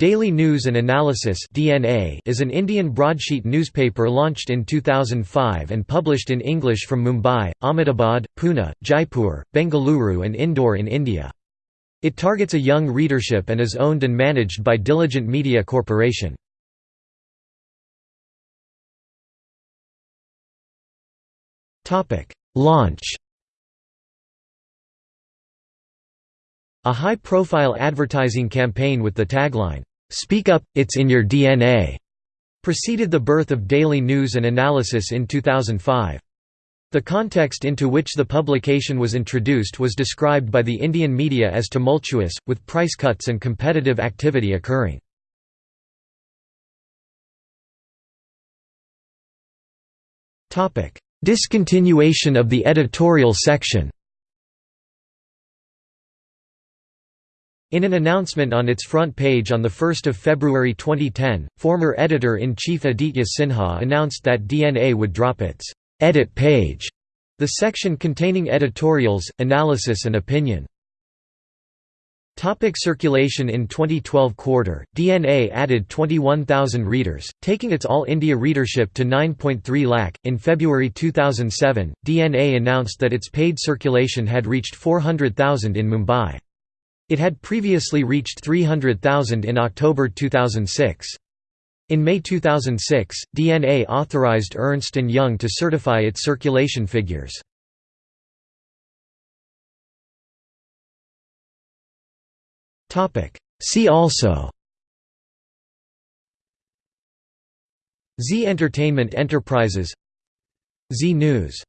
Daily News and Analysis (DNA) is an Indian broadsheet newspaper launched in 2005 and published in English from Mumbai, Ahmedabad, Pune, Jaipur, Bengaluru and Indore in India. It targets a young readership and is owned and managed by Diligent Media Corporation. Topic: Launch A high-profile advertising campaign with the tagline, "'Speak Up, It's in Your DNA' preceded the birth of Daily News and Analysis in 2005. The context into which the publication was introduced was described by the Indian media as tumultuous, with price cuts and competitive activity occurring. Discontinuation of the editorial section In an announcement on its front page on 1 February 2010, former editor-in-chief Aditya Sinha announced that DNA would drop its «edit page», the section containing editorials, analysis and opinion. Topic circulation In 2012 quarter, DNA added 21,000 readers, taking its All India readership to 9.3 lakh. In February 2007, DNA announced that its paid circulation had reached 400,000 in Mumbai. It had previously reached 300,000 in October 2006. In May 2006, DNA authorized Ernst & Young to certify its circulation figures. See also Zee Entertainment Enterprises Zee News